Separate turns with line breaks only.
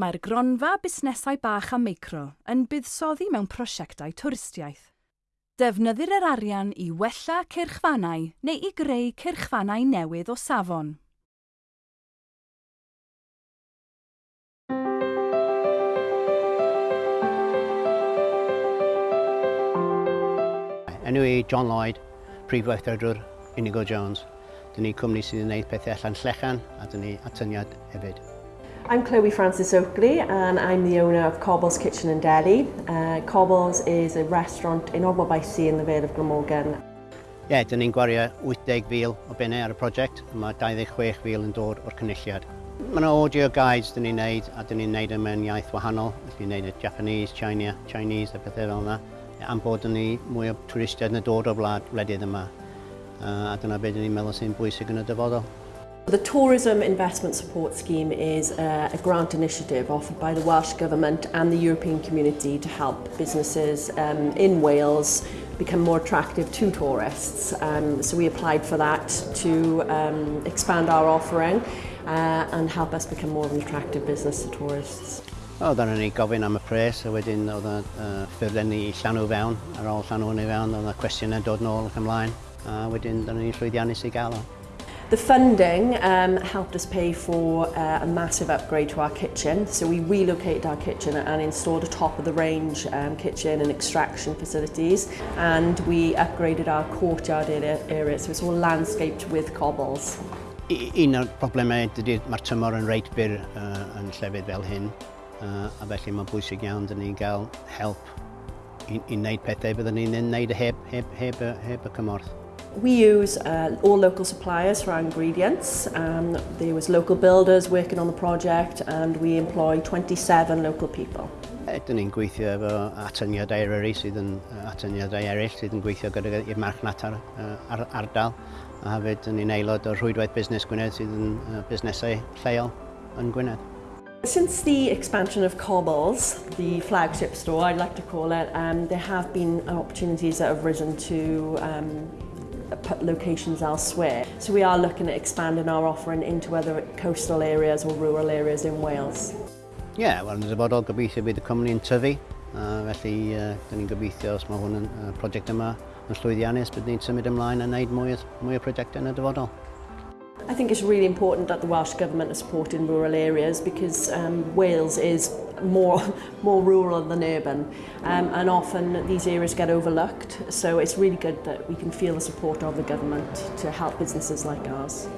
Mae'r gronfa busnesau bach a meicro yn buddsoddi mewn prosiectau twristiaeth. Defnyddir yr arian i wella cyrchfannau neu i greu cyrchfannau newydd o safon.
Enw i John Lloyd, prif weithredwr Inigo Jones. Dyna ni cwmni sydd yn gwneud pethau allan llechan a dyna ni atyniad hefyd.
I'm Chloe Francis Oakley and I'm the owner of Cobbles Kitchen and Deli. Uh, Cobbles is a restaurant in Ormod by Sea in the Vale of Glamorgan.
Ie, yeah, dyn ni'n gwario 80,000 o bennau ar y prosiect a mae 26,000 yn dod o'r cynulliad. Mae yna audio guides dyn ni'n neud a dyn ni'n neud yn mewn iaith wahanol. dyn ni'n neud y Japanese, China, Chinese a pethau fel yna. Am bod ni mwy o twristiaid yn dod o'r wlad wledydd yma. Uh, a dyna beth dyn ni'n meddwl sy'n bwysig yn y dyfodol.
The Tourism Investment Support Scheme is a, a grant initiative offered by the Welsh Government and the European Community to help businesses um, in Wales become more attractive to tourists. Um, so we applied for that to um, expand our offering uh, and help us become more of an attractive business to tourists.
Oedden ni gofyn am y pres, a wedyn oedd y uh, ffurlen ni llanw fewn, ar ôl llanw ni fewn, oedd y cwestiynau dod nôl ac ymlaen, a wedyn dyna ni llwyddiannus i gael o.
The funding um, helped us pay for uh, a massive upgrade to our kitchen. So we relocated our kitchen and installed a top of the range um, kitchen and extraction facilities. And we upgraded our courtyard area, area so it's all landscaped with cobbles.
Un o'r problemau ydy mae'r tymor yn reit byr uh, yn llefydd fel hyn. Uh, a felly mae'n bwysig iawn dyn ni'n cael help i, i wneud pethau byddwn ni'n wneud heb, heb, heb, heb, heb y cymorth.
We use uh, all local suppliers for our ingredients. Um, there was local builders working on the project and we employ 27 local people.
Ydyn ni'n gweithio efo atyniadau eraill sydd yn atyniadau eraill sydd yn gweithio gyda i'r marchnat ar, ar, ardal a hefyd yn ni'n aelod o'r rhwydwaith busnes Gwynedd sydd yn uh, busnesau lleol yn Gwynedd.
Since the expansion of Cobbles, the flagship store I'd like to call it, um, there have been opportunities that have risen to um, Uh, locations elsewhere. So we are looking at expanding our offering into other coastal areas or rural areas in Wales.
Ie, yeah, wel, yn y dyfodol gobeithio bydd y cwmni yn tyfu, uh, felly uh, dyn ni'n gobeithio os mae hwn yn uh, prosiect yma yn llwyddiannus, bydd ni'n symud ymlaen a wneud mwy, mwy o prosiectau yn y dyfodol.
I think it's really important that the Welsh Government is supporting rural areas because um, Wales is more, more rural than urban. Um, and often these areas get overlooked, so it's really good that we can feel the support of the government to help businesses like ours.